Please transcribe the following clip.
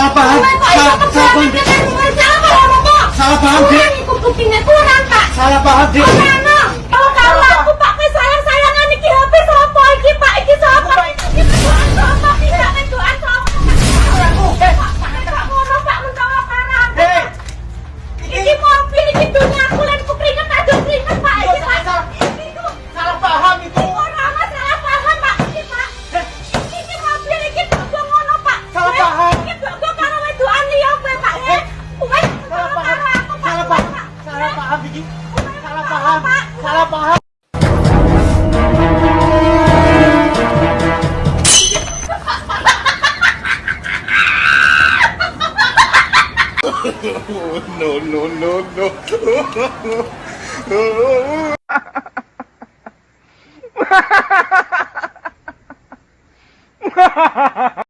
Papa, Kapag, kapag, kapag, paham. Salah paham. Salah paham. no no no no. Ha ha ha ha!